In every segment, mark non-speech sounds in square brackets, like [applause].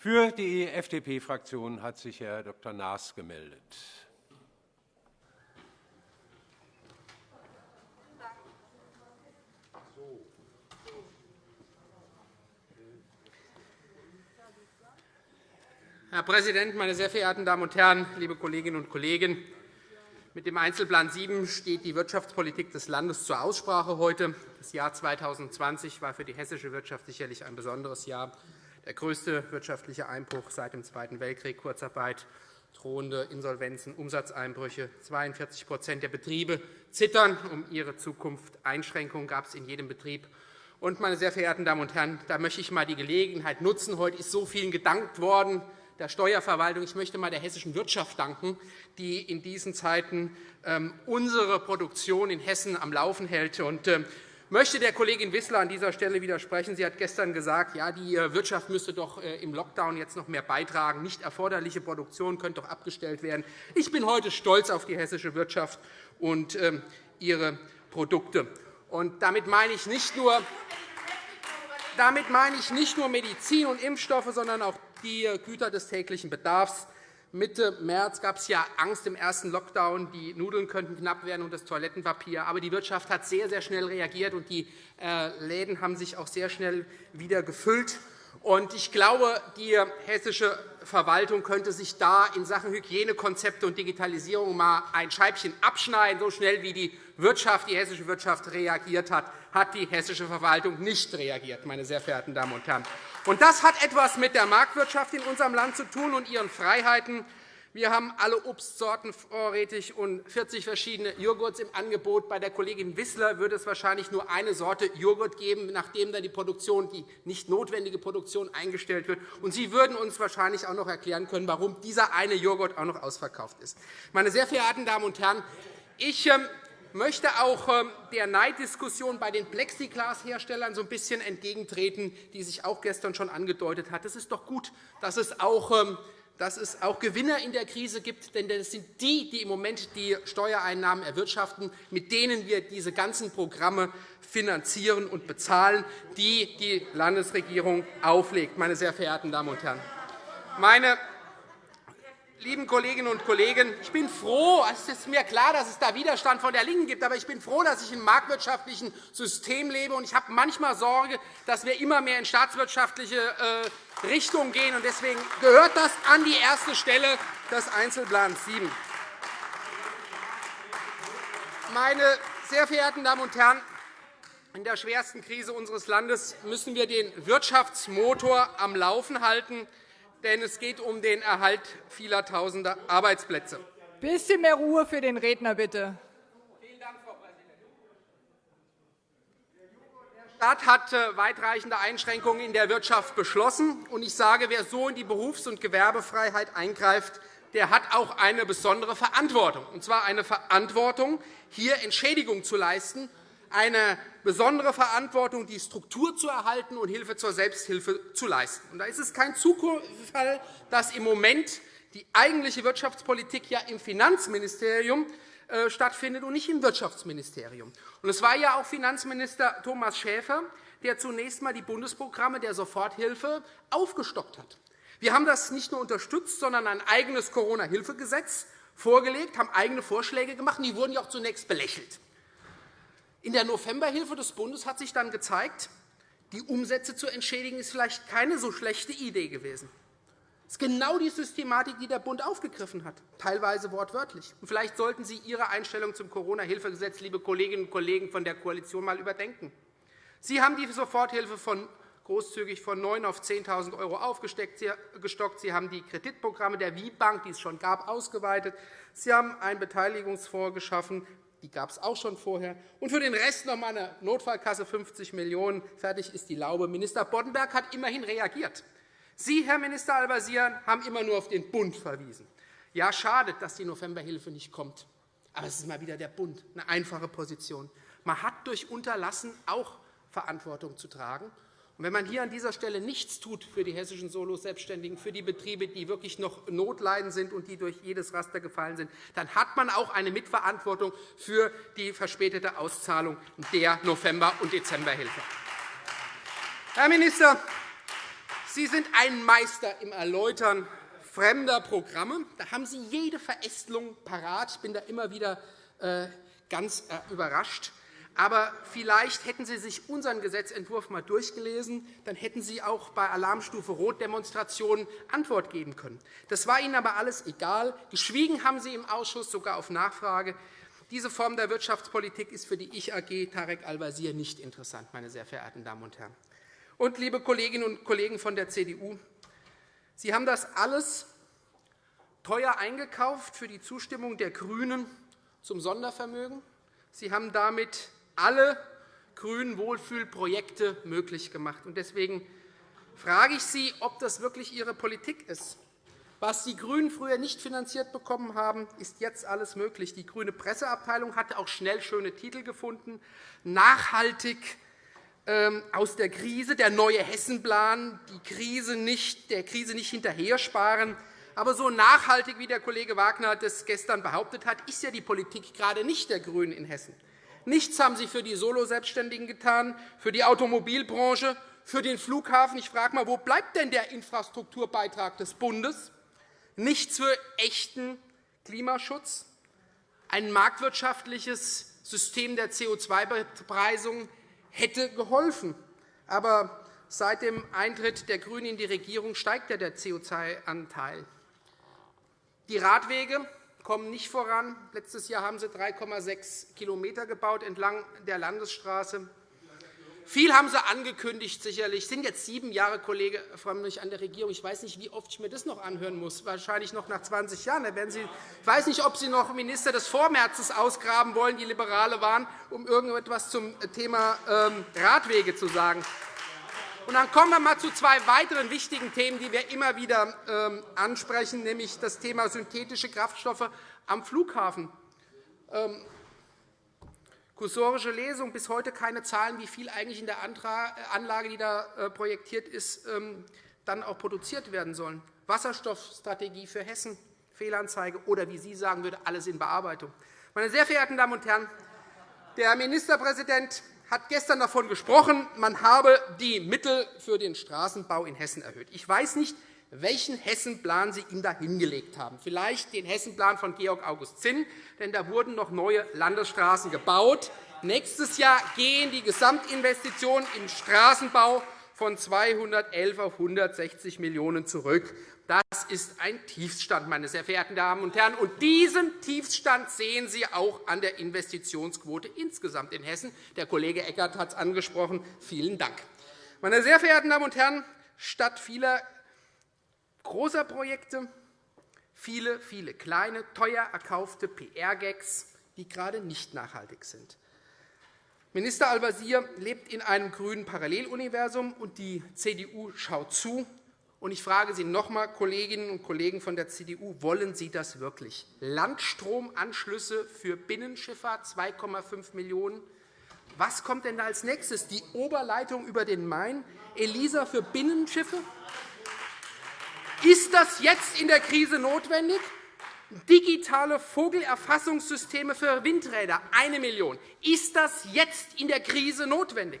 Für die FDP-Fraktion hat sich Herr Dr. Naas gemeldet. Herr Präsident, meine sehr verehrten Damen und Herren, liebe Kolleginnen und Kollegen! Mit dem Einzelplan 7 steht die Wirtschaftspolitik des Landes zur Aussprache heute. Das Jahr 2020 war für die hessische Wirtschaft sicherlich ein besonderes Jahr. Der größte wirtschaftliche Einbruch seit dem Zweiten Weltkrieg, Kurzarbeit, drohende Insolvenzen, Umsatzeinbrüche. 42% der Betriebe zittern um ihre Zukunft. Einschränkungen gab es in jedem Betrieb. Und, meine sehr verehrten Damen und Herren, da möchte ich einmal die Gelegenheit nutzen. Heute ist so vielen gedankt worden der Steuerverwaltung. Ich möchte einmal der hessischen Wirtschaft danken, die in diesen Zeiten ähm, unsere Produktion in Hessen am Laufen hält. Und ähm, möchte der Kollegin Wissler an dieser Stelle widersprechen. Sie hat gestern gesagt, ja, die äh, Wirtschaft müsste doch äh, im Lockdown jetzt noch mehr beitragen. Nicht erforderliche Produktion könnte doch abgestellt werden. Ich bin heute stolz auf die hessische Wirtschaft und ähm, ihre Produkte. Und damit meine ich nicht nur damit meine ich nicht nur Medizin und Impfstoffe, sondern auch die Güter des täglichen Bedarfs. Mitte März gab es ja Angst im ersten Lockdown, die Nudeln könnten knapp werden und das Toilettenpapier. Aber die Wirtschaft hat sehr, sehr schnell reagiert, und die äh, Läden haben sich auch sehr schnell wieder gefüllt. Ich glaube, die hessische Verwaltung könnte sich da in Sachen Hygienekonzepte und Digitalisierung einmal ein Scheibchen abschneiden. So schnell wie die, Wirtschaft, die hessische Wirtschaft reagiert hat, hat die hessische Verwaltung nicht reagiert. Meine sehr verehrten Damen und Herren. Und das hat etwas mit der Marktwirtschaft in unserem Land zu tun und ihren Freiheiten. Wir haben alle Obstsorten vorrätig und 40 verschiedene Joghurts im Angebot. Bei der Kollegin Wissler würde es wahrscheinlich nur eine Sorte Joghurt geben, nachdem dann die, Produktion, die nicht notwendige Produktion eingestellt wird. Und Sie würden uns wahrscheinlich auch noch erklären können, warum dieser eine Joghurt auch noch ausverkauft ist. Meine sehr verehrten Damen und Herren, ich ähm, möchte auch ähm, der Neiddiskussion bei den Plexiglasherstellern so ein bisschen entgegentreten, die sich auch gestern schon angedeutet hat. Es ist doch gut, dass es auch ähm, dass es auch Gewinner in der Krise gibt, denn das sind die, die im Moment die Steuereinnahmen erwirtschaften, mit denen wir diese ganzen Programme finanzieren und bezahlen, die die Landesregierung auflegt. Meine sehr verehrten Damen und Herren. Meine Lieben Kolleginnen und Kollegen, ich bin froh, es ist mir klar, dass es da Widerstand von der LINKEN gibt, aber ich bin froh, dass ich einem marktwirtschaftlichen System lebe. Ich habe manchmal Sorge, dass wir immer mehr in staatswirtschaftliche äh, Richtung gehen. Deswegen gehört das an die erste Stelle des Einzelplans 7. Meine sehr verehrten Damen und Herren, in der schwersten Krise unseres Landes müssen wir den Wirtschaftsmotor am Laufen halten denn es geht um den Erhalt vieler Tausender Arbeitsplätze. Ein bisschen mehr Ruhe für den Redner, bitte. Vielen Dank, Frau Präsidentin. Der Staat hat äh, weitreichende Einschränkungen in der Wirtschaft beschlossen. Ich sage, wer so in die Berufs- und Gewerbefreiheit eingreift, der hat auch eine besondere Verantwortung, und zwar eine Verantwortung, hier Entschädigung zu leisten eine besondere Verantwortung, die Struktur zu erhalten und Hilfe zur Selbsthilfe zu leisten. Da ist es kein Zufall, dass im Moment die eigentliche Wirtschaftspolitik ja im Finanzministerium äh, stattfindet und nicht im Wirtschaftsministerium. Es war ja auch Finanzminister Thomas Schäfer, der zunächst einmal die Bundesprogramme der Soforthilfe aufgestockt hat. Wir haben das nicht nur unterstützt, sondern ein eigenes Corona-Hilfegesetz vorgelegt, haben eigene Vorschläge gemacht. Die wurden ja auch zunächst belächelt. In der Novemberhilfe des Bundes hat sich dann gezeigt, die Umsätze zu entschädigen ist vielleicht keine so schlechte Idee gewesen. Das ist genau die Systematik, die der Bund aufgegriffen hat, teilweise wortwörtlich. vielleicht sollten Sie Ihre Einstellung zum Corona-Hilfegesetz, liebe Kolleginnen und Kollegen von der Koalition, einmal überdenken. Sie haben die Soforthilfe von großzügig von 9 auf 10.000 € aufgestockt. Sie haben die Kreditprogramme der WIB-Bank, die es schon gab, ausgeweitet. Sie haben einen Beteiligungsfonds geschaffen, die gab es auch schon vorher. Und für den Rest noch einmal eine Notfallkasse 50 Millionen €. Fertig ist die Laube. Minister Boddenberg hat immerhin reagiert. Sie, Herr Minister Al-Wazir, haben immer nur auf den Bund verwiesen. Ja, schade, dass die Novemberhilfe nicht kommt. Aber es ist mal wieder der Bund, eine einfache Position. Man hat durch Unterlassen auch Verantwortung zu tragen. Wenn man hier an dieser Stelle nichts tut für die hessischen Solo-Selbstständigen, für die Betriebe, die wirklich noch notleidend sind und die durch jedes Raster gefallen sind, dann hat man auch eine Mitverantwortung für die verspätete Auszahlung der November- und Dezemberhilfe. Herr Minister, Sie sind ein Meister im Erläutern fremder Programme. Da haben Sie jede Verästelung parat. Ich bin da immer wieder äh, ganz äh, überrascht. Aber vielleicht hätten Sie sich unseren Gesetzentwurf einmal durchgelesen. Dann hätten Sie auch bei Alarmstufe Rot-Demonstrationen Antwort geben können. Das war Ihnen aber alles egal. Geschwiegen haben Sie im Ausschuss, sogar auf Nachfrage. Diese Form der Wirtschaftspolitik ist für die Ich-AG Tarek Al-Wazir nicht interessant, meine sehr verehrten Damen und Herren. Und, liebe Kolleginnen und Kollegen von der CDU, Sie haben das alles teuer eingekauft für die Zustimmung der GRÜNEN zum Sondervermögen. Sie haben damit alle grünen Wohlfühlprojekte möglich gemacht. Deswegen frage ich Sie, ob das wirklich Ihre Politik ist. Was die GRÜNEN früher nicht finanziert bekommen haben, ist jetzt alles möglich. Die grüne Presseabteilung hatte auch schnell schöne Titel gefunden. Nachhaltig ähm, aus der Krise, der neue Hessenplan, die Krise nicht, der Krise nicht hinterher sparen. Aber so nachhaltig, wie der Kollege Wagner das gestern behauptet hat, ist ja die Politik gerade nicht der GRÜNEN in Hessen. Nichts haben Sie für die Soloselbstständigen getan, für die Automobilbranche, für den Flughafen. Ich frage einmal, wo bleibt denn der Infrastrukturbeitrag des Bundes? Nichts für echten Klimaschutz. Ein marktwirtschaftliches System der CO2-Bepreisung hätte geholfen. Aber seit dem Eintritt der GRÜNEN in die Regierung steigt ja der CO2-Anteil. Die Radwege kommen nicht voran. Letztes Jahr haben Sie 3,6 km gebaut entlang der Landesstraße. Viel haben Sie angekündigt, sicherlich. Es sind jetzt sieben Jahre, Kollege Frömmrich, an der Regierung. Ich weiß nicht, wie oft ich mir das noch anhören muss. Wahrscheinlich noch nach 20 Jahren. Da werden Sie, ich weiß nicht, ob Sie noch Minister des Vormärzes ausgraben wollen, die Liberale waren, um irgendetwas zum Thema ähm, Radwege zu sagen. Und dann kommen wir einmal zu zwei weiteren wichtigen Themen, die wir immer wieder ähm, ansprechen, nämlich das Thema synthetische Kraftstoffe am Flughafen. Ähm, kursorische Lesung, bis heute keine Zahlen, wie viel eigentlich in der Anlage, die da äh, projektiert ist, ähm, dann auch produziert werden sollen. Wasserstoffstrategie für Hessen, Fehlanzeige oder, wie Sie sagen würde, alles in Bearbeitung. Meine sehr verehrten Damen und Herren, der Ministerpräsident hat gestern davon gesprochen, man habe die Mittel für den Straßenbau in Hessen erhöht. Ich weiß nicht, welchen Hessenplan Sie ihm da hingelegt haben. Vielleicht den Hessenplan von Georg August Zinn, denn da wurden noch neue Landesstraßen gebaut. Nächstes Jahr gehen die Gesamtinvestitionen im Straßenbau von 211 auf 160 Millionen € zurück. Das ist ein Tiefstand, meine sehr verehrten Damen und Herren. Und diesen Tiefstand sehen Sie auch an der Investitionsquote insgesamt in Hessen. Der Kollege Eckert hat es angesprochen. Vielen Dank. Meine sehr verehrten Damen und Herren, statt vieler großer Projekte viele, viele kleine, teuer erkaufte PR-Gags, die gerade nicht nachhaltig sind. Minister Al-Wazir lebt in einem grünen Paralleluniversum, und die CDU schaut zu. Und ich frage Sie noch einmal, Kolleginnen und Kollegen von der CDU, wollen Sie das wirklich? Landstromanschlüsse für Binnenschifffahrt 2,5 Millionen €. Was kommt denn da als nächstes? Die Oberleitung über den Main, ELISA für Binnenschiffe? Ist das jetzt in der Krise notwendig? Digitale Vogelerfassungssysteme für Windräder, 1 Million €. Ist das jetzt in der Krise notwendig?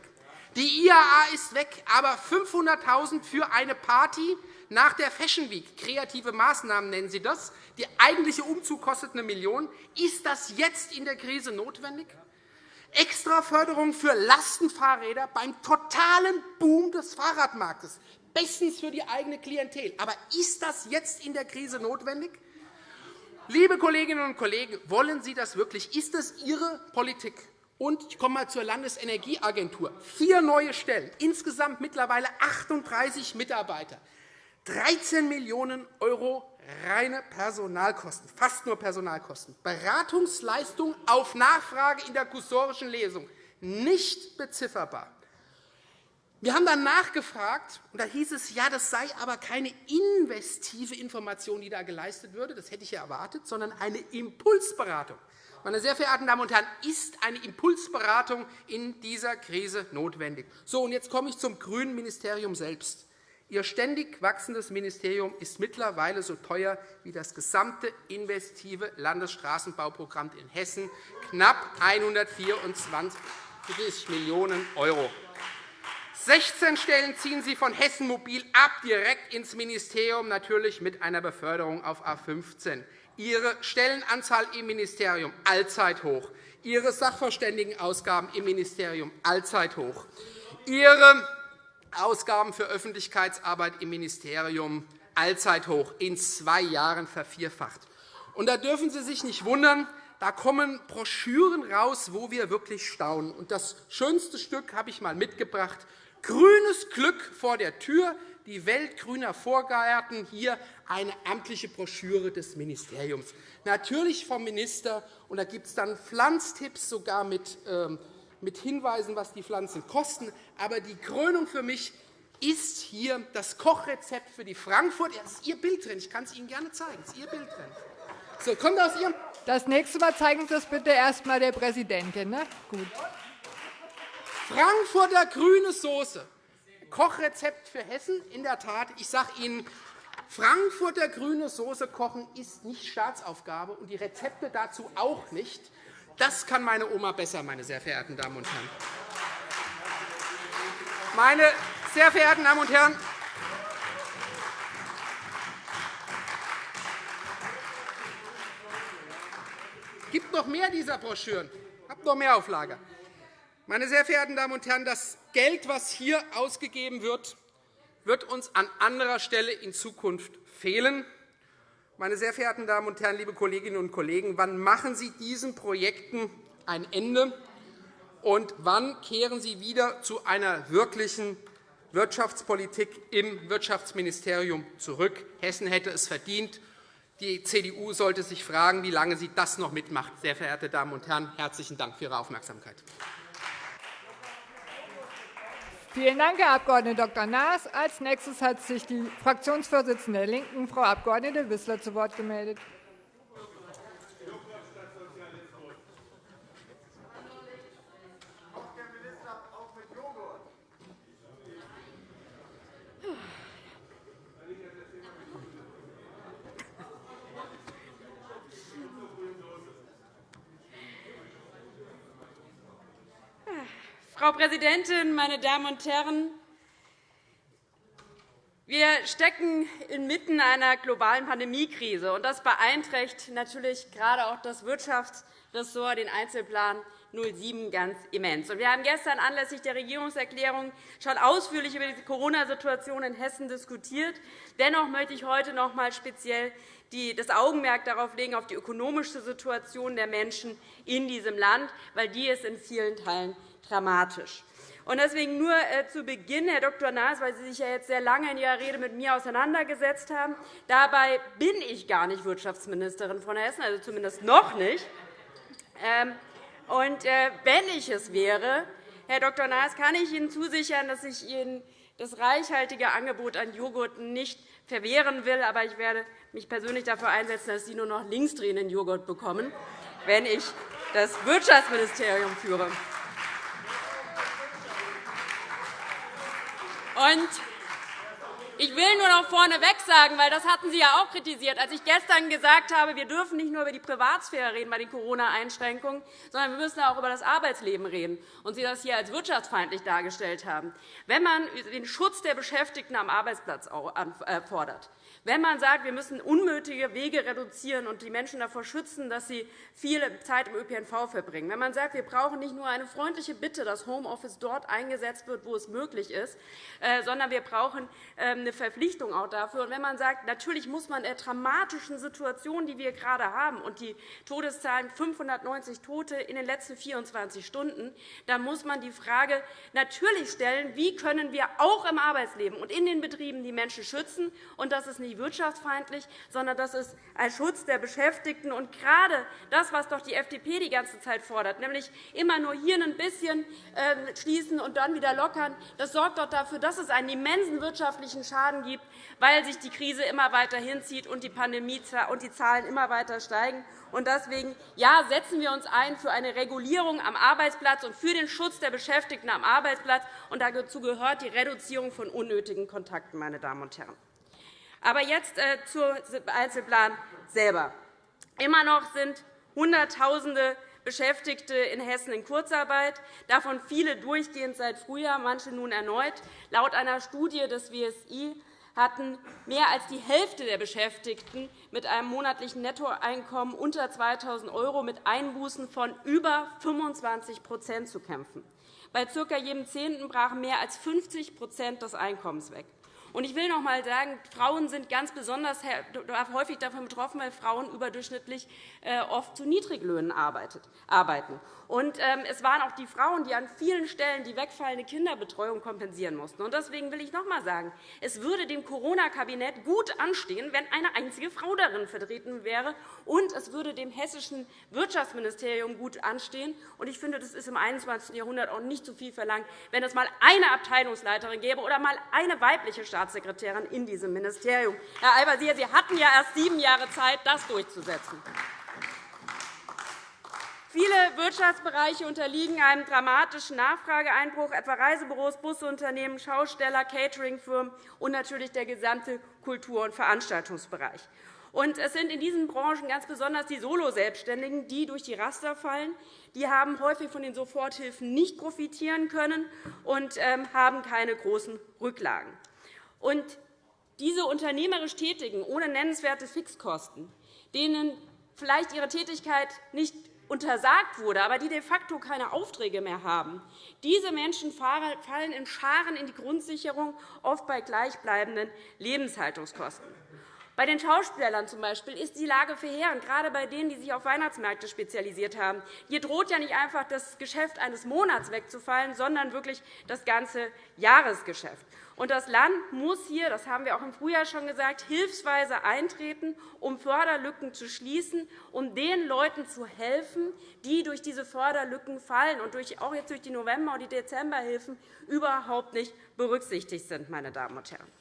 Die IAA ist weg, aber 500.000 € für eine Party nach der Fashion Week. Kreative Maßnahmen nennen Sie das. Der eigentliche Umzug kostet 1 Million €. Ist das jetzt in der Krise notwendig? Extraförderung für Lastenfahrräder beim totalen Boom des Fahrradmarktes. Bestens für die eigene Klientel. Aber ist das jetzt in der Krise notwendig? Liebe Kolleginnen und Kollegen, wollen Sie das wirklich? Ist das Ihre Politik? Und ich komme einmal zur Landesenergieagentur. Vier neue Stellen, insgesamt mittlerweile 38 Mitarbeiter, 13 Millionen € reine Personalkosten, fast nur Personalkosten, Beratungsleistung auf Nachfrage in der kursorischen Lesung, nicht bezifferbar. Wir haben dann nachgefragt, und da hieß es, ja, das sei aber keine investive Information, die da geleistet würde, das hätte ich ja erwartet, sondern eine Impulsberatung. Meine sehr verehrten Damen und Herren, ist eine Impulsberatung in dieser Krise notwendig? So, und jetzt komme ich zum grünen Ministerium selbst. Ihr ständig wachsendes Ministerium ist mittlerweile so teuer wie das gesamte investive Landesstraßenbauprogramm in Hessen, knapp 124 Millionen €. 16 Stellen ziehen Sie von Hessen Mobil ab, direkt ins Ministerium, natürlich mit einer Beförderung auf A 15. Ihre Stellenanzahl im Ministerium allzeit hoch. Ihre Sachverständigenausgaben im Ministerium allzeit hoch. Ihre Ausgaben für Öffentlichkeitsarbeit im Ministerium allzeit hoch, in zwei Jahren vervierfacht. Und da dürfen Sie sich nicht wundern, da kommen Broschüren raus, wo wir wirklich staunen. Und das schönste Stück habe ich einmal mitgebracht. Grünes Glück vor der Tür, die Welt grüner Vorgärten. Hier eine amtliche Broschüre des Ministeriums. Natürlich vom Minister. Und da gibt es dann Pflanztipps, sogar mit, ähm, mit Hinweisen, was die Pflanzen kosten. Aber die Krönung für mich ist hier das Kochrezept für die Frankfurt. Ja, das ist Ihr Bild drin. Ich kann es Ihnen gerne zeigen. Das ist Ihr Bild drin. So, kommt aus Ihrem das nächste Mal zeigen Sie das bitte erst einmal der Präsidentin. Ne? Gut. Frankfurter grüne Soße. Kochrezept für Hessen. In der Tat, ich sage Ihnen, Frankfurter grüne Soße kochen ist nicht Staatsaufgabe und die Rezepte dazu auch nicht. Das kann meine Oma besser, meine sehr verehrten Damen und Herren. Meine sehr verehrten Damen und Herren, gibt noch mehr dieser Broschüren. Ich habe noch mehr Auflage. Meine sehr verehrten Damen und Herren, das Geld, das hier ausgegeben wird, wird uns an anderer Stelle in Zukunft fehlen. Meine sehr verehrten Damen und Herren, liebe Kolleginnen und Kollegen, wann machen Sie diesen Projekten ein Ende? Und wann kehren Sie wieder zu einer wirklichen Wirtschaftspolitik im Wirtschaftsministerium zurück? Hessen hätte es verdient. Die CDU sollte sich fragen, wie lange sie das noch mitmacht. Sehr verehrte Damen und Herren, herzlichen Dank für Ihre Aufmerksamkeit. Vielen Dank, Herr Abg. Dr. Naas. – Als nächstes hat sich die Fraktionsvorsitzende der LINKEN, Frau Abg. Wissler, zu Wort gemeldet. Frau Präsidentin, meine Damen und Herren! Wir stecken inmitten einer globalen Pandemiekrise. und Das beeinträchtigt natürlich gerade auch das Wirtschaftsressort, den Einzelplan 07 ganz immens. Wir haben gestern anlässlich der Regierungserklärung schon ausführlich über die Corona-Situation in Hessen diskutiert. Dennoch möchte ich heute noch einmal speziell das Augenmerk darauf legen, auf die ökonomische Situation der Menschen in diesem Land, weil die ist in vielen Teilen dramatisch. Deswegen nur äh, zu Beginn, Herr Dr. Naas, weil Sie sich ja jetzt sehr lange in Ihrer Rede mit mir auseinandergesetzt haben. Dabei bin ich gar nicht Wirtschaftsministerin von Hessen, also zumindest noch nicht. Und äh, wenn ich es wäre, Herr Dr. Naas, kann ich Ihnen zusichern, dass ich Ihnen das reichhaltige Angebot an Joghurt nicht verwehren will. Aber ich werde mich persönlich dafür einsetzen, dass Sie nur noch linksdrehenden Joghurt bekommen, wenn ich das Wirtschaftsministerium führe. Und ich will nur noch vorneweg sagen, weil das hatten Sie ja auch kritisiert, als ich gestern gesagt habe, wir dürfen nicht nur über die Privatsphäre reden bei den Corona-Einschränkungen, sondern wir müssen auch über das Arbeitsleben reden und Sie das hier als wirtschaftsfeindlich dargestellt haben. Wenn man den Schutz der Beschäftigten am Arbeitsplatz äh, fordert, wenn man sagt, wir müssen unnötige Wege reduzieren und die Menschen davor schützen, dass sie viel Zeit im ÖPNV verbringen, wenn man sagt, wir brauchen nicht nur eine freundliche Bitte, dass Homeoffice dort eingesetzt wird, wo es möglich ist, äh, sondern wir brauchen ähm, eine Verpflichtung auch dafür. Und wenn man sagt, natürlich muss man der dramatischen Situation, die wir gerade haben, und die Todeszahlen 590 Tote in den letzten 24 Stunden, dann muss man die Frage natürlich stellen, wie können wir auch im Arbeitsleben und in den Betrieben die Menschen schützen. Und das ist nicht wirtschaftsfeindlich, sondern das ist ein Schutz der Beschäftigten. Und gerade das, was doch die FDP die ganze Zeit fordert, nämlich immer nur hier ein bisschen ähm, schließen und dann wieder lockern, das sorgt doch dafür, dass es einen immensen wirtschaftlichen Schaden gibt, weil sich die Krise immer weiter hinzieht und die Pandemie und die Zahlen immer weiter steigen. Deswegen ja, setzen wir uns ein für eine Regulierung am Arbeitsplatz und für den Schutz der Beschäftigten am Arbeitsplatz. Und dazu gehört die Reduzierung von unnötigen Kontakten. Meine Damen und Herren. Aber jetzt äh, zum Einzelplan selber. Immer noch sind Hunderttausende Beschäftigte in Hessen in Kurzarbeit, davon viele durchgehend seit Frühjahr, manche nun erneut. Laut einer Studie des WSI hatten mehr als die Hälfte der Beschäftigten mit einem monatlichen Nettoeinkommen unter 2.000 € mit Einbußen von über 25% zu kämpfen. Bei ca. jedem Zehnten brachen mehr als 50% des Einkommens weg. Und ich will noch einmal sagen, Frauen sind ganz besonders häufig davon betroffen, weil Frauen überdurchschnittlich äh, oft zu Niedriglöhnen arbeiten. Und ähm, es waren auch die Frauen, die an vielen Stellen die wegfallende Kinderbetreuung kompensieren mussten. Deswegen will ich noch einmal sagen, es würde dem Corona-Kabinett gut anstehen, wenn eine einzige Frau darin vertreten wäre, und es würde dem hessischen Wirtschaftsministerium gut anstehen. Ich finde, das ist im 21. Jahrhundert auch nicht zu viel verlangt, wenn es einmal eine Abteilungsleiterin gäbe oder einmal eine weibliche Staatssekretärin in diesem Ministerium. Herr Al-Wazir, Sie hatten ja erst sieben Jahre Zeit, das durchzusetzen. Viele Wirtschaftsbereiche unterliegen einem dramatischen Nachfrageeinbruch, etwa Reisebüros, Busunternehmen, Schausteller, Cateringfirmen und natürlich der gesamte Kultur- und Veranstaltungsbereich. es sind in diesen Branchen ganz besonders die Soloselbstständigen, die durch die Raster fallen. Die haben häufig von den Soforthilfen nicht profitieren können und ähm, haben keine großen Rücklagen. Und diese unternehmerisch Tätigen ohne nennenswerte Fixkosten, denen vielleicht ihre Tätigkeit nicht untersagt wurde, aber die de facto keine Aufträge mehr haben. Diese Menschen fallen in Scharen in die Grundsicherung, oft bei gleichbleibenden Lebenshaltungskosten. Bei den Schauspielern zum Beispiel ist die Lage verheerend, gerade bei denen, die sich auf Weihnachtsmärkte spezialisiert haben. Hier droht ja nicht einfach das Geschäft eines Monats wegzufallen, sondern wirklich das ganze Jahresgeschäft. Und das Land muss hier, das haben wir auch im Frühjahr schon gesagt, hilfsweise eintreten, um Förderlücken zu schließen, um den Leuten zu helfen, die durch diese Förderlücken fallen und auch jetzt durch die November- und die Dezemberhilfen überhaupt nicht berücksichtigt sind. Meine Damen und Herren.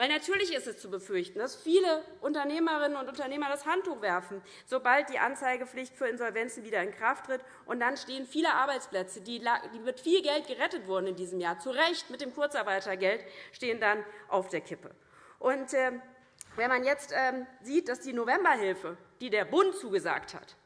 Weil natürlich ist es zu befürchten, dass viele Unternehmerinnen und Unternehmer das Handtuch werfen, sobald die Anzeigepflicht für Insolvenzen wieder in Kraft tritt. Und dann stehen viele Arbeitsplätze, die mit viel Geld gerettet wurden in diesem Jahr, zu Recht mit dem Kurzarbeitergeld, stehen dann auf der Kippe. Und, äh, wenn man jetzt ähm, sieht, dass die Novemberhilfe, die der Bund zugesagt hat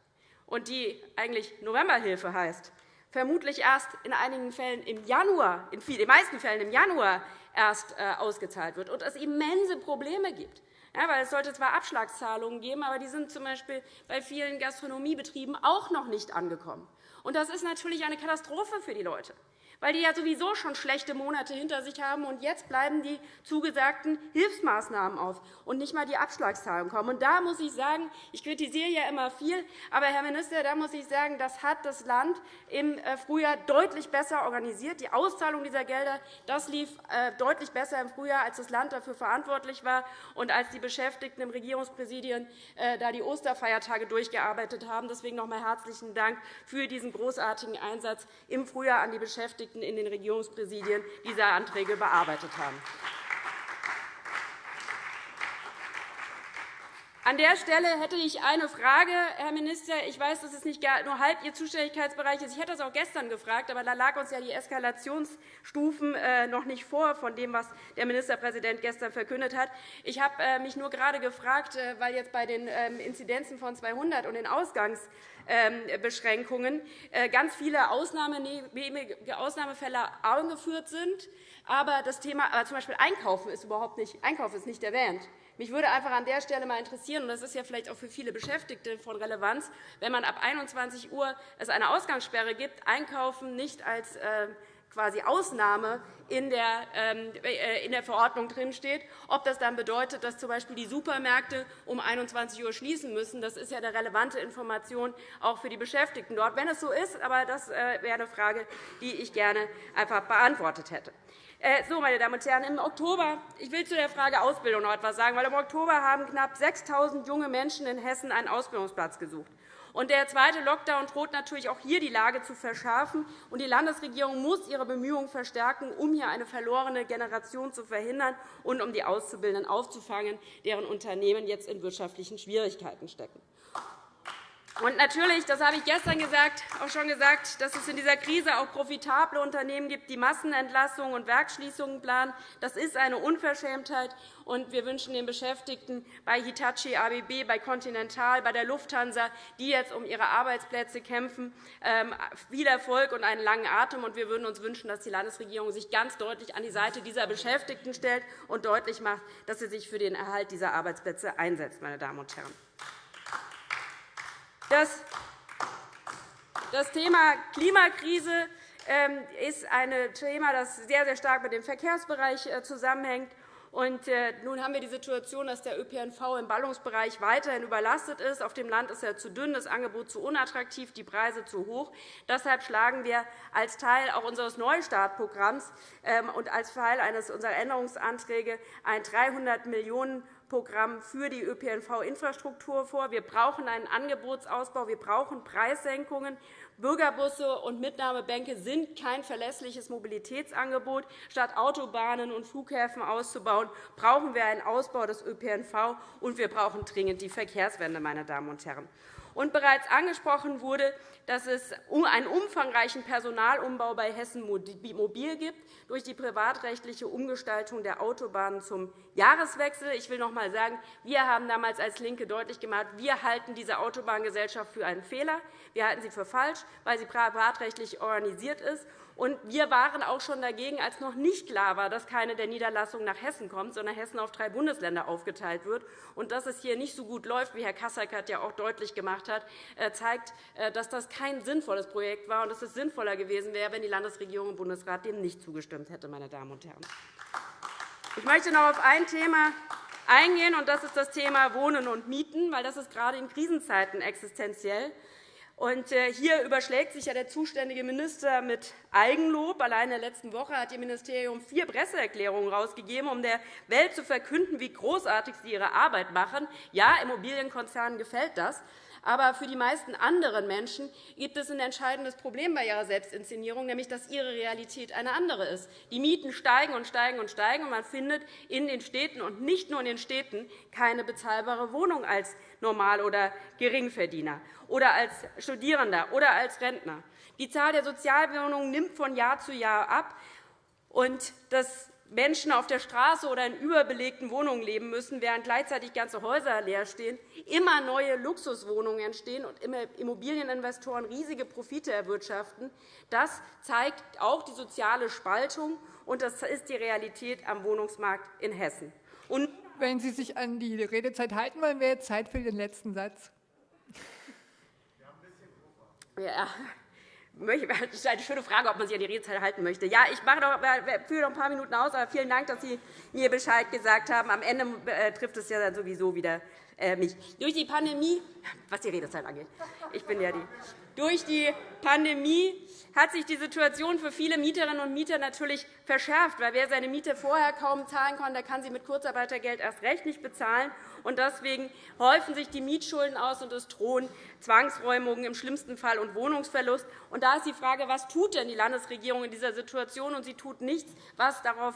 und die eigentlich Novemberhilfe heißt, vermutlich erst in einigen Fällen im Januar, in den meisten Fällen im Januar erst äh, ausgezahlt wird und es immense Probleme gibt. Ja, weil es sollte zwar Abschlagszahlungen geben, aber die sind z. B. bei vielen Gastronomiebetrieben auch noch nicht angekommen. Und das ist natürlich eine Katastrophe für die Leute weil die ja sowieso schon schlechte Monate hinter sich haben. Und jetzt bleiben die zugesagten Hilfsmaßnahmen auf und nicht einmal die Abschlagszahlungen kommen. Und da muss ich sagen, ich kritisiere ja immer viel, aber, Herr Minister, da muss ich sagen, das hat das Land im äh, Frühjahr deutlich besser organisiert. Die Auszahlung dieser Gelder das lief äh, deutlich besser im Frühjahr, als das Land dafür verantwortlich war und als die Beschäftigten im Regierungspräsidien äh, da die Osterfeiertage durchgearbeitet haben. Deswegen noch einmal herzlichen Dank für diesen großartigen Einsatz im Frühjahr an die Beschäftigten Beschäftigten in den Regierungspräsidien diese Anträge bearbeitet haben. An der Stelle hätte ich eine Frage, Herr Minister. Ich weiß, dass es nicht nur halb Ihr Zuständigkeitsbereich ist. Ich hätte das auch gestern gefragt, aber da lagen uns ja die Eskalationsstufen äh, noch nicht vor von dem, was der Ministerpräsident gestern verkündet hat. Ich habe äh, mich nur gerade gefragt, äh, weil jetzt bei den ähm, Inzidenzen von 200 und den Ausgangsbeschränkungen ganz viele Ausnahmefälle angeführt sind, aber das Thema, aber zum Beispiel Einkaufen ist überhaupt nicht, Einkaufen ist nicht erwähnt. Mich würde einfach an der Stelle mal interessieren, und das ist ja vielleicht auch für viele Beschäftigte von Relevanz, wenn man ab 21 Uhr es eine Ausgangssperre gibt, Einkaufen nicht als äh, quasi Ausnahme in der, ähm, äh, in der Verordnung drinsteht, ob das dann bedeutet, dass z. B. die Supermärkte um 21 Uhr schließen müssen. Das ist ja eine relevante Information auch für die Beschäftigten dort. Wenn es so ist, aber das äh, wäre eine Frage, die ich gerne einfach beantwortet hätte. Äh, so, meine Damen und Herren, im Oktober, ich will zu der Frage Ausbildung noch etwas sagen, weil im Oktober haben knapp 6.000 junge Menschen in Hessen einen Ausbildungsplatz gesucht. Der zweite Lockdown droht natürlich auch hier die Lage zu verschärfen. Und die Landesregierung muss ihre Bemühungen verstärken, um hier eine verlorene Generation zu verhindern und um die Auszubildenden aufzufangen, deren Unternehmen jetzt in wirtschaftlichen Schwierigkeiten stecken. Und natürlich, das habe ich gestern gesagt, auch schon gesagt, dass es in dieser Krise auch profitable Unternehmen gibt, die Massenentlassungen und Werksschließungen planen. Das ist eine Unverschämtheit. Und wir wünschen den Beschäftigten bei Hitachi, ABB, bei Continental, bei der Lufthansa, die jetzt um ihre Arbeitsplätze kämpfen, ähm, viel Erfolg und einen langen Atem. Und wir würden uns wünschen, dass die Landesregierung sich ganz deutlich an die Seite dieser Beschäftigten stellt und deutlich macht, dass sie sich für den Erhalt dieser Arbeitsplätze einsetzt. Meine Damen und Herren. Das Thema Klimakrise ähm, ist ein Thema, das sehr, sehr stark mit dem Verkehrsbereich äh, zusammenhängt. Äh, nun haben wir die Situation, dass der ÖPNV im Ballungsbereich weiterhin überlastet ist. Auf dem Land ist er zu dünn, das Angebot zu unattraktiv, die Preise zu hoch. Deshalb schlagen wir als Teil auch unseres Neustartprogramms ähm, und als Teil eines unserer Änderungsanträge ein 300 Millionen Programm für die ÖPNV-Infrastruktur vor. Wir brauchen einen Angebotsausbau, wir brauchen Preissenkungen. Bürgerbusse und Mitnahmebänke sind kein verlässliches Mobilitätsangebot. Statt Autobahnen und Flughäfen auszubauen, brauchen wir einen Ausbau des ÖPNV, und wir brauchen dringend die Verkehrswende. Meine Damen und Herren. Und bereits angesprochen wurde, dass es einen umfangreichen Personalumbau bei Hessen Mobil gibt durch die privatrechtliche Umgestaltung der Autobahnen zum Jahreswechsel. Ich will noch einmal sagen, wir haben damals als LINKE deutlich gemacht, wir halten diese Autobahngesellschaft für einen Fehler. Wir halten sie für falsch, weil sie privatrechtlich organisiert ist. Und wir waren auch schon dagegen, als noch nicht klar war, dass keine der Niederlassungen nach Hessen kommt, sondern Hessen auf drei Bundesländer aufgeteilt wird. Und dass es hier nicht so gut läuft, wie Herr Kasseckert ja auch deutlich gemacht hat, äh, zeigt, äh, dass das kein sinnvolles Projekt war und dass es sinnvoller gewesen wäre, wenn die Landesregierung und Bundesrat dem nicht zugestimmt hätte. Meine Damen und Herren. Ich möchte noch auf ein Thema eingehen, und das ist das Thema Wohnen und Mieten, weil das ist gerade in Krisenzeiten existenziell ist. Und äh, hier überschlägt sich ja der zuständige Minister mit Eigenlob. Allein in der letzten Woche hat Ihr Ministerium vier Presseerklärungen herausgegeben, um der Welt zu verkünden, wie großartig Sie Ihre Arbeit machen. Ja, Immobilienkonzernen gefällt das. Aber für die meisten anderen Menschen gibt es ein entscheidendes Problem bei ihrer Selbstinszenierung, nämlich dass ihre Realität eine andere ist. Die Mieten steigen und steigen und steigen, und man findet in den Städten und nicht nur in den Städten keine bezahlbare Wohnung als Normal- oder Geringverdiener oder als Studierender oder als Rentner. Die Zahl der Sozialwohnungen nimmt von Jahr zu Jahr ab. Und das Menschen auf der Straße oder in überbelegten Wohnungen leben müssen, während gleichzeitig ganze Häuser leer stehen, immer neue Luxuswohnungen entstehen und Immobilieninvestoren riesige Profite erwirtschaften. Das zeigt auch die soziale Spaltung, und das ist die Realität am Wohnungsmarkt in Hessen. Und Wenn Sie sich an die Redezeit halten wollen, wäre jetzt Zeit für den letzten Satz. Ja, [laughs] das ist eine schöne Frage, ob man sich an die Redezeit halten möchte. Ja, ich mache noch, führe noch ein paar Minuten aus, aber vielen Dank, dass Sie mir Bescheid gesagt haben. Am Ende äh, trifft es ja dann sowieso wieder äh, mich. Durch die Pandemie, was die Redezeit angeht, ich bin ja die. Durch die Pandemie hat sich die Situation für viele Mieterinnen und Mieter natürlich verschärft. Weil wer seine Miete vorher kaum zahlen kann, der kann sie mit Kurzarbeitergeld erst recht nicht bezahlen. Und deswegen häufen sich die Mietschulden aus, und es drohen Zwangsräumungen im schlimmsten Fall und Wohnungsverlust. Und da ist die Frage, was tut denn die Landesregierung in dieser Situation? Und sie tut nichts, was darauf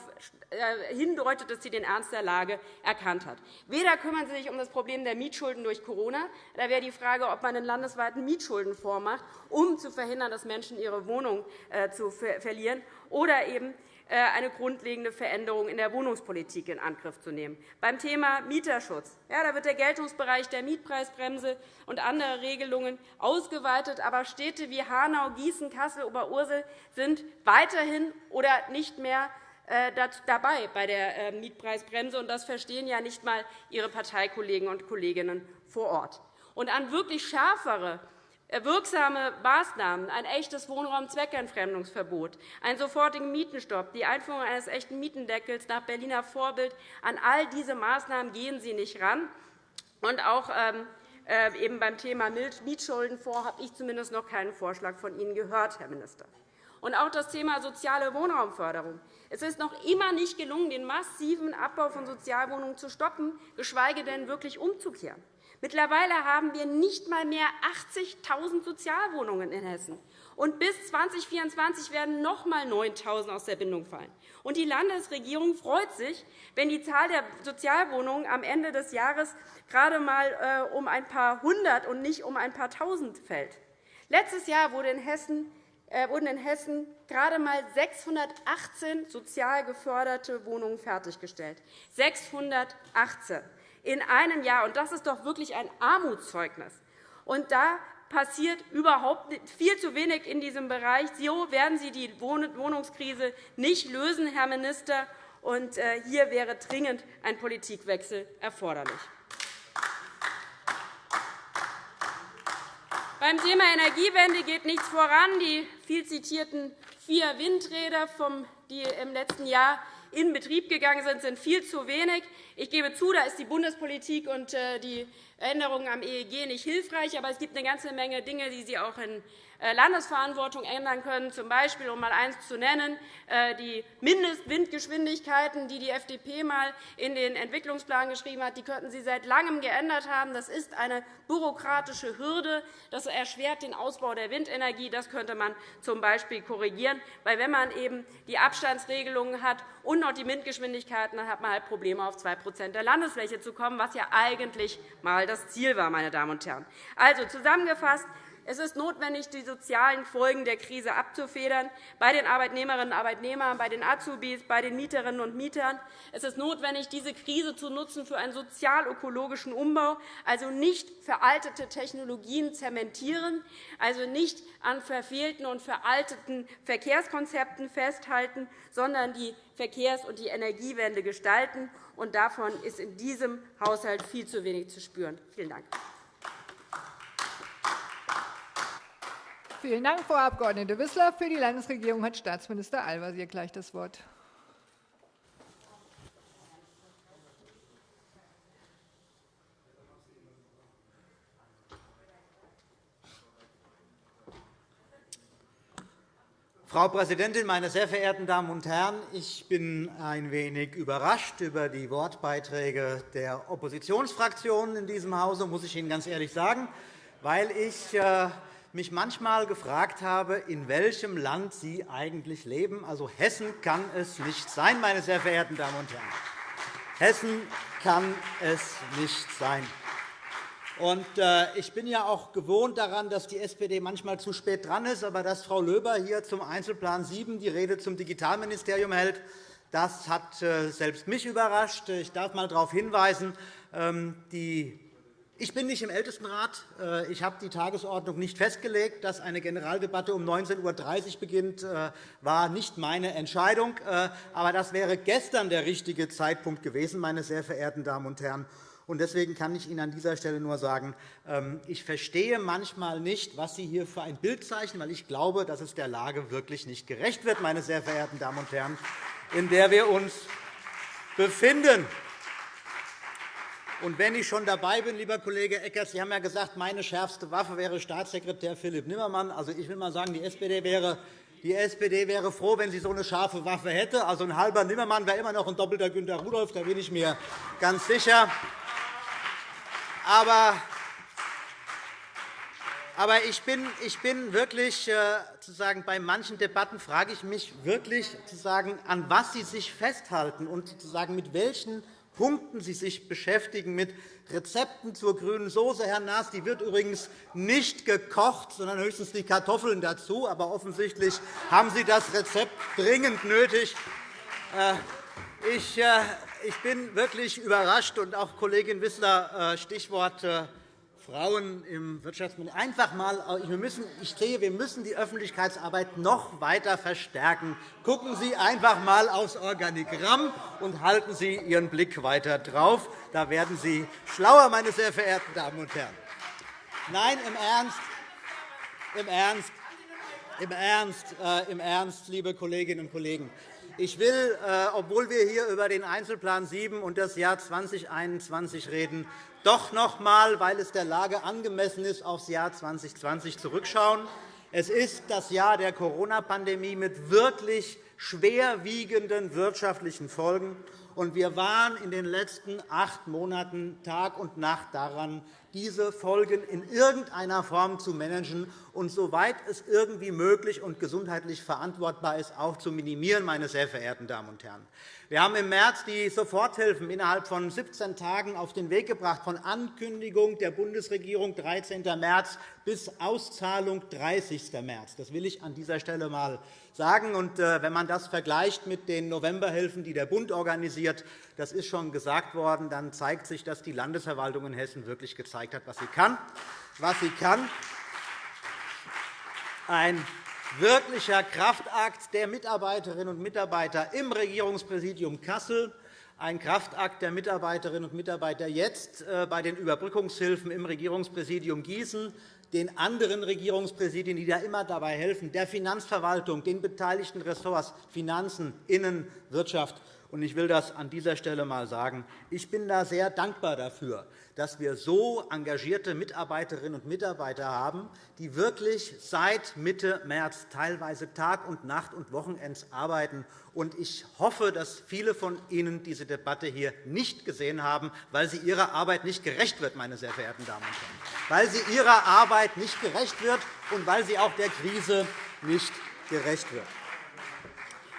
äh, hindeutet, dass sie den Ernst der Lage erkannt hat. Weder kümmern sie sich um das Problem der Mietschulden durch Corona. Da wäre die Frage, ob man einen landesweiten Mietschuldenfonds macht, um zu verhindern, dass Menschen ihre Wohnung äh, verlieren, oder eben äh, eine grundlegende Veränderung in der Wohnungspolitik in Angriff zu nehmen. Beim Thema Mieterschutz ja, da wird der Geltungsbereich der Mietpreisbremse und andere Regelungen ausgeweitet. Aber Städte wie Hanau, Gießen, Kassel, Oberursel sind weiterhin oder nicht mehr äh, dabei bei der Mietpreisbremse. Das verstehen ja nicht einmal Ihre Parteikollegen und Kolleginnen vor Ort. Und an wirklich schärfere wirksame Maßnahmen, ein echtes Wohnraumzweckentfremdungsverbot, einen sofortigen Mietenstopp, die Einführung eines echten Mietendeckels nach Berliner Vorbild. An all diese Maßnahmen gehen Sie nicht ran. Und auch ähm, äh, eben beim Thema Mietschuldenfonds habe ich zumindest noch keinen Vorschlag von Ihnen gehört, Herr Minister. Und auch das Thema soziale Wohnraumförderung. Es ist noch immer nicht gelungen, den massiven Abbau von Sozialwohnungen zu stoppen, geschweige denn wirklich umzukehren. Mittlerweile haben wir nicht einmal mehr 80.000 Sozialwohnungen in Hessen. Und bis 2024 werden noch einmal 9.000 aus der Bindung fallen. Und die Landesregierung freut sich, wenn die Zahl der Sozialwohnungen am Ende des Jahres gerade einmal äh, um ein paar hundert und nicht um ein paar tausend fällt. Letztes Jahr wurde in Hessen wurden in Hessen gerade einmal 618 sozial geförderte Wohnungen fertiggestellt. 618 in einem Jahr. Und das ist doch wirklich ein Armutszeugnis. Und da passiert überhaupt viel zu wenig in diesem Bereich. So werden Sie die Wohnungskrise nicht lösen, Herr Minister. Und äh, hier wäre dringend ein Politikwechsel erforderlich. Beim Thema Energiewende geht nichts voran. Die viel zitierten vier Windräder, die im letzten Jahr in Betrieb gegangen sind, sind viel zu wenig. Ich gebe zu, da ist die Bundespolitik und äh, die Änderungen am EEG nicht hilfreich. Aber es gibt eine ganze Menge Dinge, die Sie auch in Landesverantwortung ändern können, z. Um mal eines zu nennen, äh, die Mindestwindgeschwindigkeiten, die die FDP einmal in den Entwicklungsplan geschrieben hat, die könnten Sie seit Langem geändert haben. Das ist eine bürokratische Hürde. Das erschwert den Ausbau der Windenergie. Das könnte man z. B. korrigieren. Weil wenn man eben die Abstandsregelungen hat und noch die Windgeschwindigkeiten, dann hat man halt Probleme, auf 2% der Landesfläche zu kommen, was ja eigentlich einmal das Ziel war. Meine Damen und Herren. Also zusammengefasst, es ist notwendig, die sozialen Folgen der Krise abzufedern, bei den Arbeitnehmerinnen und Arbeitnehmern, bei den Azubis, bei den Mieterinnen und Mietern. Es ist notwendig, diese Krise zu nutzen für einen sozial-ökologischen Umbau, also nicht veraltete Technologien zementieren, also nicht an verfehlten und veralteten Verkehrskonzepten festhalten, sondern die Verkehrs- und die Energiewende gestalten. Und davon ist in diesem Haushalt viel zu wenig zu spüren. Vielen Dank. Vielen Dank, Frau Abg. Wissler. Für die Landesregierung hat Staatsminister Al-Wazir gleich das Wort. Frau Präsidentin, meine sehr verehrten Damen und Herren! Ich bin ein wenig überrascht über die Wortbeiträge der Oppositionsfraktionen in diesem Hause, muss ich Ihnen ganz ehrlich sagen, weil ich äh, mich manchmal gefragt habe, in welchem Land Sie eigentlich leben. Also Hessen kann es nicht sein, meine sehr verehrten Damen und Herren. Hessen kann es nicht sein. Äh, ich bin ja auch gewohnt daran, dass die SPD manchmal zu spät dran ist. Aber dass Frau Löber hier zum Einzelplan 7 die Rede zum Digitalministerium hält, das hat äh, selbst mich überrascht. Ich darf einmal darauf hinweisen, ähm, die ich bin nicht im Ältestenrat. Äh, ich habe die Tagesordnung nicht festgelegt. Dass eine Generaldebatte um 19.30 Uhr beginnt, äh, war nicht meine Entscheidung. Äh, aber das wäre gestern der richtige Zeitpunkt gewesen, meine sehr verehrten Damen und Herren. Deswegen kann ich Ihnen an dieser Stelle nur sagen, ähm, ich verstehe manchmal nicht, was Sie hier für ein Bild zeichnen, weil ich glaube, dass es der Lage wirklich nicht gerecht wird, meine sehr verehrten Damen und Herren, in der wir uns befinden. Und wenn ich schon dabei bin, lieber Kollege Eckert, Sie haben ja gesagt, meine schärfste Waffe wäre Staatssekretär Philipp Nimmermann. Also, ich will mal sagen, die SPD wäre die SPD wäre froh, wenn sie so eine scharfe Waffe hätte. Also ein halber Nimmermann wäre immer noch ein doppelter Günter Rudolph, da bin ich mir ganz sicher. Aber aber ich bin, ich bin wirklich, äh, zu sagen, bei manchen Debatten frage ich mich wirklich, zu sagen, an was Sie sich festhalten und zu sagen, mit welchen Punkten Sie sich beschäftigen mit Rezepten zur grünen Soße, Herr Naas. Die wird übrigens nicht gekocht, sondern höchstens die Kartoffeln dazu. Aber offensichtlich haben Sie das Rezept dringend nötig. Äh, äh, ich bin wirklich überrascht, und auch Kollegin Wissler, äh, Stichwort Frauen im Wirtschaftsministerium. Einfach mal, wir müssen, ich sehe, wir müssen die Öffentlichkeitsarbeit noch weiter verstärken. Gucken Sie einfach einmal aufs Organigramm und halten Sie Ihren Blick weiter drauf. Da werden Sie schlauer, meine sehr verehrten Damen und Herren. Nein, im Ernst, im Ernst, im Ernst, äh, im Ernst liebe Kolleginnen und Kollegen. Ich will, äh, obwohl wir hier über den Einzelplan 7 und das Jahr 2021 reden, doch noch einmal, weil es der Lage angemessen ist, auf das Jahr 2020 zurückschauen. Es ist das Jahr der Corona-Pandemie mit wirklich schwerwiegenden wirtschaftlichen Folgen. Und wir waren in den letzten acht Monaten Tag und Nacht daran, diese Folgen in irgendeiner Form zu managen und, soweit es irgendwie möglich und gesundheitlich verantwortbar ist, auch zu minimieren. Meine sehr verehrten Damen und Herren. Wir haben im März die Soforthilfen innerhalb von 17 Tagen auf den Weg gebracht, von Ankündigung der Bundesregierung 13. März bis Auszahlung 30. März. Das will ich an dieser Stelle einmal sagen. Äh, wenn man das vergleicht mit den Novemberhilfen, die der Bund organisiert, das ist schon gesagt worden, dann zeigt sich, dass die Landesverwaltung in Hessen wirklich gezeigt hat, was sie kann. Was sie kann. Ein wirklicher Kraftakt der Mitarbeiterinnen und Mitarbeiter im Regierungspräsidium Kassel, ein Kraftakt der Mitarbeiterinnen und Mitarbeiter jetzt äh, bei den Überbrückungshilfen im Regierungspräsidium Gießen, den anderen Regierungspräsidien, die da immer dabei helfen, der Finanzverwaltung, den beteiligten Ressorts Finanzen, Innen, Wirtschaft ich will das an dieser Stelle einmal sagen. Ich bin da sehr dankbar dafür, dass wir so engagierte Mitarbeiterinnen und Mitarbeiter haben, die wirklich seit Mitte März teilweise Tag und Nacht und Wochenends arbeiten. Ich hoffe, dass viele von Ihnen diese Debatte hier nicht gesehen haben, weil sie ihrer Arbeit nicht gerecht wird, meine sehr verehrten Damen und Herren. Weil sie ihrer Arbeit nicht gerecht wird und weil sie auch der Krise nicht gerecht wird.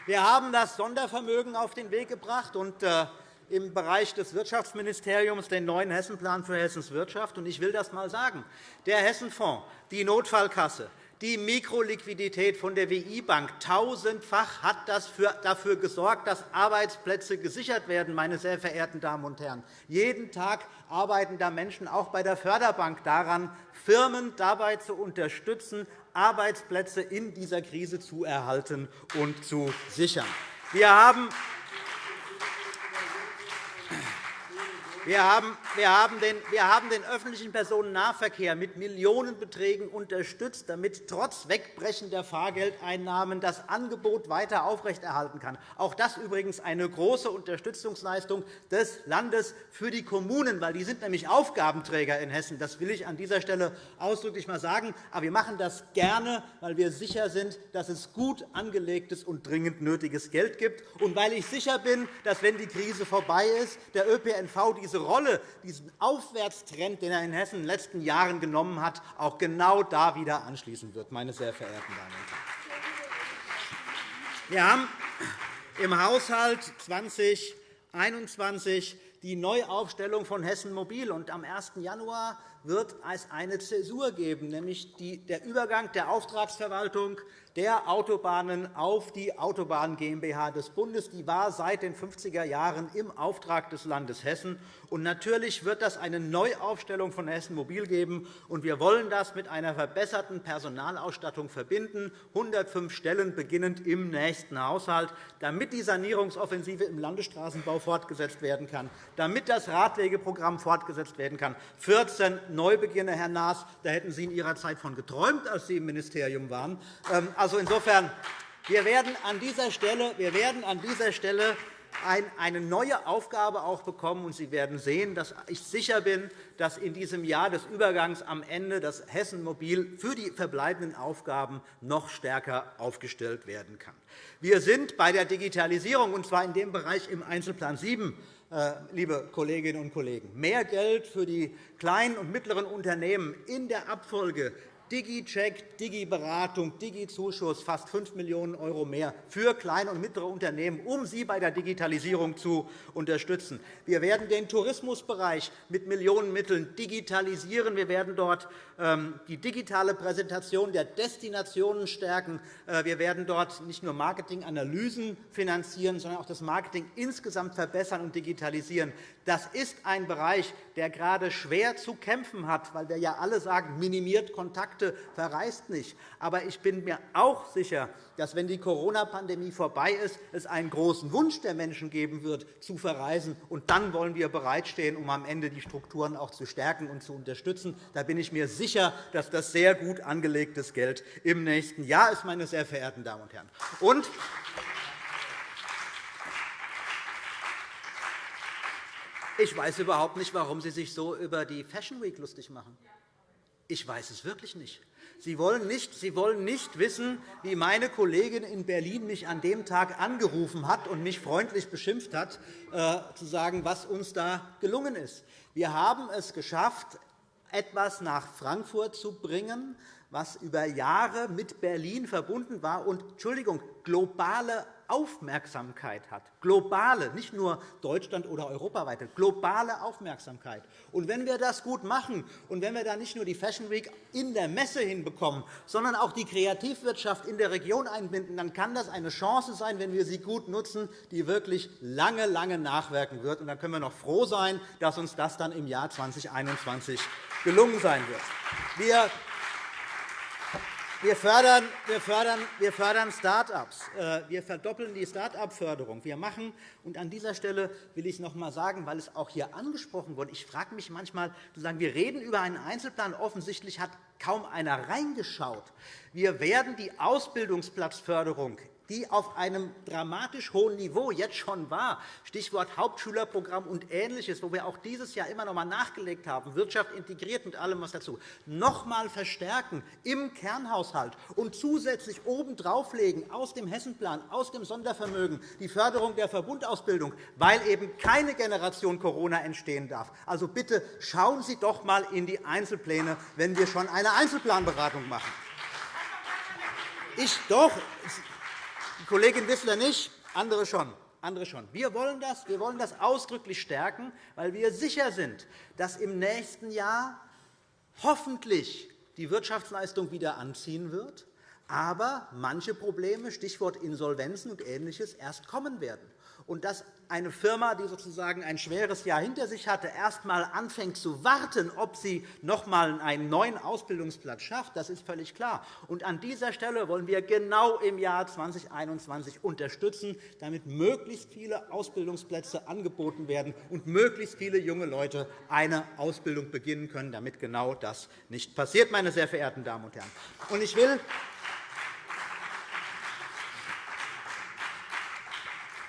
Wir haben das Sondervermögen auf den Weg gebracht und äh, im Bereich des Wirtschaftsministeriums den neuen Hessenplan für Hessens Wirtschaft. Ich will das einmal sagen. Der Hessenfonds, die Notfallkasse, die Mikroliquidität von der WI-Bank tausendfach hat dafür gesorgt, dass Arbeitsplätze gesichert werden. Meine sehr verehrten Damen und Herren. Jeden Tag arbeiten da Menschen auch bei der Förderbank daran, Firmen dabei zu unterstützen, Arbeitsplätze in dieser Krise zu erhalten und zu sichern. Wir haben Wir haben, den, wir haben den öffentlichen Personennahverkehr mit Millionenbeträgen unterstützt, damit trotz wegbrechender Fahrgeldeinnahmen das Angebot weiter aufrechterhalten kann. Auch das übrigens eine große Unterstützungsleistung des Landes für die Kommunen, weil die sind nämlich Aufgabenträger in Hessen. Das will ich an dieser Stelle ausdrücklich einmal sagen. Aber wir machen das gerne, weil wir sicher sind, dass es gut angelegtes und dringend nötiges Geld gibt, und weil ich sicher bin, dass, wenn die Krise vorbei ist, der ÖPNV diese Rolle, diesen Aufwärtstrend, den er in Hessen in den letzten Jahren genommen hat, auch genau da wieder anschließen wird, meine sehr verehrten Damen und Herren. Wir haben im Haushalt 2021 die Neuaufstellung von Hessen Mobil. am 1. Januar wird es eine Zäsur geben, nämlich der Übergang der Auftragsverwaltung der Autobahnen auf die Autobahn GmbH des Bundes. Die war seit den 50er Jahren im Auftrag des Landes Hessen. Und natürlich wird das eine Neuaufstellung von Hessen Mobil geben. Und wir wollen das mit einer verbesserten Personalausstattung verbinden, 105 Stellen beginnend im nächsten Haushalt, damit die Sanierungsoffensive im Landesstraßenbau fortgesetzt werden kann, damit das Radwegeprogramm fortgesetzt werden kann. 14 Neubeginne, Herr Naas, da hätten Sie in Ihrer Zeit von geträumt, als Sie im Ministerium waren. Also insofern, wir werden an dieser Stelle, wir werden an dieser Stelle eine neue Aufgabe auch bekommen. Und Sie werden sehen, dass ich sicher bin, dass in diesem Jahr des Übergangs am Ende das Hessen Mobil für die verbleibenden Aufgaben noch stärker aufgestellt werden kann. Wir sind bei der Digitalisierung, und zwar in dem Bereich im Einzelplan 7, äh, liebe Kolleginnen und Kollegen. Mehr Geld für die kleinen und mittleren Unternehmen in der Abfolge DigiCheck, Digi-Beratung, Digi-Zuschuss, fast 5 Millionen € mehr für kleine und mittlere Unternehmen, um sie bei der Digitalisierung zu unterstützen. Wir werden den Tourismusbereich mit Millionenmitteln digitalisieren. Wir werden dort ähm, die digitale Präsentation der Destinationen stärken. Äh, wir werden dort nicht nur Marketinganalysen finanzieren, sondern auch das Marketing insgesamt verbessern und digitalisieren. Das ist ein Bereich, der gerade schwer zu kämpfen hat, weil wir ja alle sagen, minimiert Kontakte, verreist nicht. Aber ich bin mir auch sicher, dass, wenn die Corona-Pandemie vorbei ist, es einen großen Wunsch der Menschen geben wird, zu verreisen. Und dann wollen wir bereitstehen, um am Ende die Strukturen auch zu stärken und zu unterstützen. Da bin ich mir sicher, dass das sehr gut angelegtes Geld im nächsten Jahr ist, meine sehr verehrten Damen und Herren. Und Ich weiß überhaupt nicht, warum Sie sich so über die Fashion Week lustig machen. Ich weiß es wirklich nicht. Sie wollen nicht, Sie wollen nicht wissen, wie meine Kollegin in Berlin mich an dem Tag angerufen hat und mich freundlich beschimpft hat, äh, zu sagen, was uns da gelungen ist. Wir haben es geschafft, etwas nach Frankfurt zu bringen, was über Jahre mit Berlin verbunden war und Entschuldigung, globale Aufmerksamkeit hat. Globale, nicht nur Deutschland- oder europaweite, globale Aufmerksamkeit. Und wenn wir das gut machen und wenn wir da nicht nur die Fashion Week in der Messe hinbekommen, sondern auch die Kreativwirtschaft in der Region einbinden, dann kann das eine Chance sein, wenn wir sie gut nutzen, die wirklich lange, lange nachwirken wird. Und dann können wir noch froh sein, dass uns das dann im Jahr 2021 gelungen sein wird. Wir wir fördern, wir fördern, wir fördern Start-ups. Äh, wir verdoppeln die Start-up-Förderung. Wir machen, und an dieser Stelle will ich noch einmal sagen, weil es auch hier angesprochen wurde, ich frage mich manchmal, wir reden über einen Einzelplan. Offensichtlich hat kaum einer reingeschaut. Wir werden die Ausbildungsplatzförderung die auf einem dramatisch hohen Niveau jetzt schon war, Stichwort Hauptschülerprogramm und Ähnliches, wo wir auch dieses Jahr immer noch einmal nachgelegt haben, Wirtschaft integriert mit allem, was dazu, noch einmal verstärken im Kernhaushalt und zusätzlich obendrauf legen aus dem Hessenplan, aus dem Sondervermögen die Förderung der Verbundausbildung, weil eben keine Generation Corona entstehen darf. Also bitte schauen Sie doch einmal in die Einzelpläne, wenn wir schon eine Einzelplanberatung machen. Ich doch, Kollegin Wissler nicht, andere schon. Andere schon. Wir wollen das, wir wollen das ausdrücklich stärken, weil wir sicher sind, dass im nächsten Jahr hoffentlich die Wirtschaftsleistung wieder anziehen wird, aber manche Probleme, Stichwort Insolvenzen und Ähnliches, erst kommen werden und dass eine Firma, die sozusagen ein schweres Jahr hinter sich hatte, erst einmal anfängt zu warten, ob sie noch einmal einen neuen Ausbildungsplatz schafft, das ist völlig klar. Und an dieser Stelle wollen wir genau im Jahr 2021 unterstützen, damit möglichst viele Ausbildungsplätze angeboten werden und möglichst viele junge Leute eine Ausbildung beginnen können, damit genau das nicht passiert, meine sehr verehrten Damen und Herren. Ich will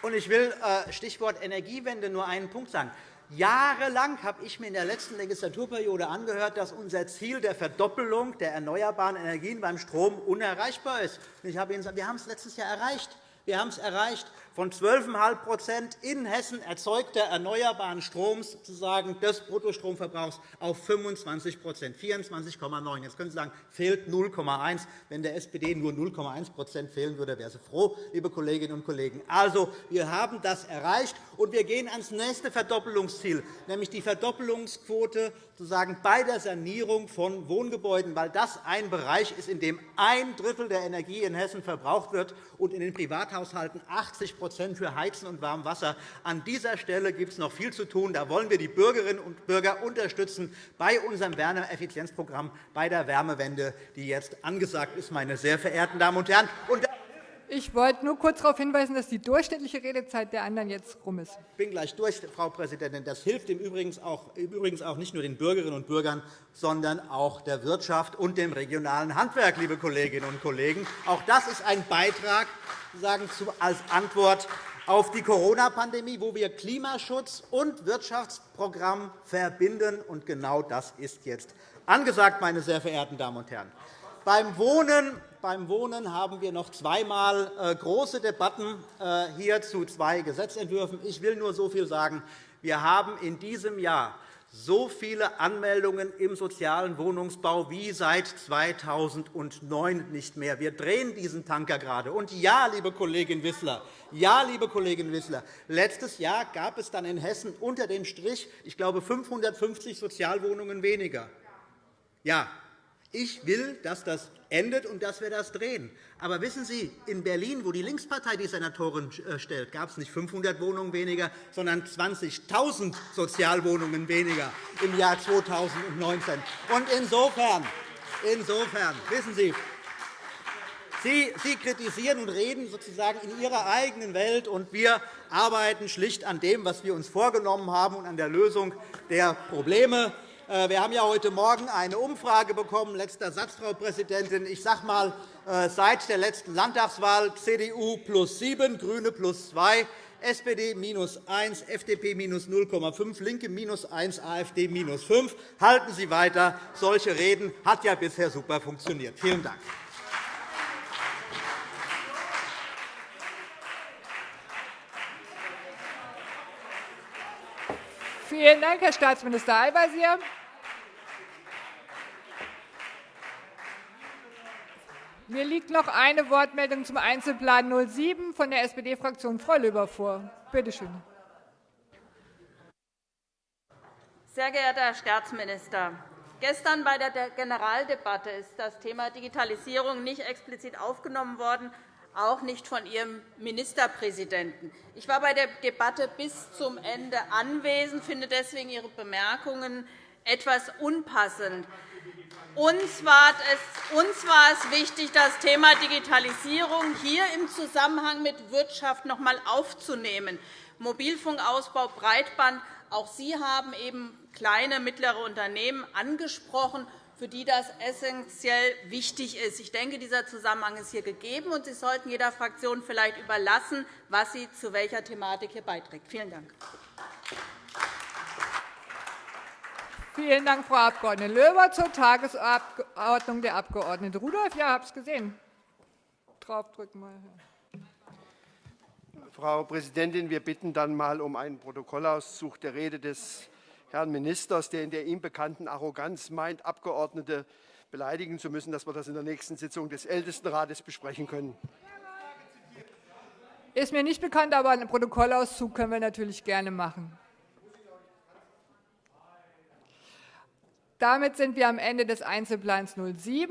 Und ich will äh, Stichwort Energiewende nur einen Punkt sagen. Jahrelang habe ich mir in der letzten Legislaturperiode angehört, dass unser Ziel der Verdoppelung der erneuerbaren Energien beim Strom unerreichbar ist. Ich habe Ihnen gesagt, wir haben es letztes Jahr erreicht. Wir haben es erreicht von 12,5% in Hessen erzeugter erneuerbaren Stroms sozusagen des Bruttostromverbrauchs auf 25% 24,9 Jetzt können Sie sagen, fehlt 0,1 Wenn der SPD nur 0,1% fehlen würde, wäre sie froh, liebe Kolleginnen und Kollegen. Also, wir haben das erreicht, und wir gehen ans nächste Verdoppelungsziel, nämlich die Verdoppelungsquote sozusagen bei der Sanierung von Wohngebäuden, weil das ein Bereich ist, in dem ein Drittel der Energie in Hessen verbraucht wird und in den Privathaushalten 80 für Heizen und Warmwasser. An dieser Stelle gibt es noch viel zu tun. Da wollen wir die Bürgerinnen und Bürger unterstützen bei unserem Wärmeeffizienzprogramm, bei der Wärmewende, die jetzt angesagt ist, meine sehr verehrten Damen und Herren. Ich wollte nur kurz darauf hinweisen, dass die durchschnittliche Redezeit der anderen jetzt rum ist. Ich bin gleich durch, Frau Präsidentin. Das hilft im Übrigen auch nicht nur den Bürgerinnen und Bürgern, sondern auch der Wirtschaft und dem regionalen Handwerk, liebe Kolleginnen und Kollegen. Auch das ist ein Beitrag als Antwort auf die Corona-Pandemie, wo wir Klimaschutz und Wirtschaftsprogramm verbinden. Und genau das ist jetzt angesagt, meine sehr verehrten Damen und Herren. Beim Wohnen beim Wohnen haben wir noch zweimal äh, große Debatten äh, hier zu zwei Gesetzentwürfen. Ich will nur so viel sagen. Wir haben in diesem Jahr so viele Anmeldungen im sozialen Wohnungsbau wie seit 2009 nicht mehr. Wir drehen diesen Tanker gerade. Und ja, liebe Kollegin Wissler, ja, liebe Kollegin Wissler, letztes Jahr gab es dann in Hessen unter dem Strich, ich glaube, 550 Sozialwohnungen weniger. Ja, ich will, dass das endet und dass wir das drehen. Aber wissen Sie, in Berlin, wo die Linkspartei die Senatorin äh, stellt, gab es nicht 500 Wohnungen weniger, sondern 20.000 Sozialwohnungen weniger im Jahr 2019. Und insofern, insofern wissen Sie, Sie, Sie kritisieren und reden sozusagen in Ihrer eigenen Welt, und wir arbeiten schlicht an dem, was wir uns vorgenommen haben, und an der Lösung der Probleme. Äh, wir haben ja heute Morgen eine Umfrage bekommen. Letzter Satz, Frau Präsidentin. Ich sage einmal, äh, seit der letzten Landtagswahl CDU plus 7, GRÜNE plus 2. SPD minus 1, FDP minus 0,5, LINKE minus 1, AfD minus 5. Halten Sie weiter. Solche Reden hat ja bisher super funktioniert. Vielen Dank. Vielen Dank, Herr Staatsminister Al-Wazir. Mir liegt noch eine Wortmeldung zum Einzelplan 07 von der SPD-Fraktion Frau Löber vor. Bitte schön. Sehr geehrter Herr Staatsminister, gestern bei der Generaldebatte ist das Thema Digitalisierung nicht explizit aufgenommen worden, auch nicht von Ihrem Ministerpräsidenten. Ich war bei der Debatte bis zum Ende anwesend, finde deswegen Ihre Bemerkungen etwas unpassend. Uns war, es, uns war es wichtig, das Thema Digitalisierung hier im Zusammenhang mit Wirtschaft noch einmal aufzunehmen. Mobilfunkausbau, Breitband. Auch Sie haben eben kleine und mittlere Unternehmen angesprochen, für die das essentiell wichtig ist. Ich denke, dieser Zusammenhang ist hier gegeben, und Sie sollten jeder Fraktion vielleicht überlassen, was sie zu welcher Thematik hier beiträgt. Vielen Dank. Vielen Dank, Frau Abg. Löber. Zur Tagesordnung der Abg. Rudolph. Ja, ich habe es gesehen. Draufdrücken mal. Frau Präsidentin, wir bitten dann mal um einen Protokollauszug der Rede des Herrn Ministers, der in der ihm bekannten Arroganz meint, Abgeordnete beleidigen zu müssen, dass wir das in der nächsten Sitzung des Ältestenrates besprechen können. Ist mir nicht bekannt, aber einen Protokollauszug können wir natürlich gerne machen. Damit sind wir am Ende des Einzelplans 07.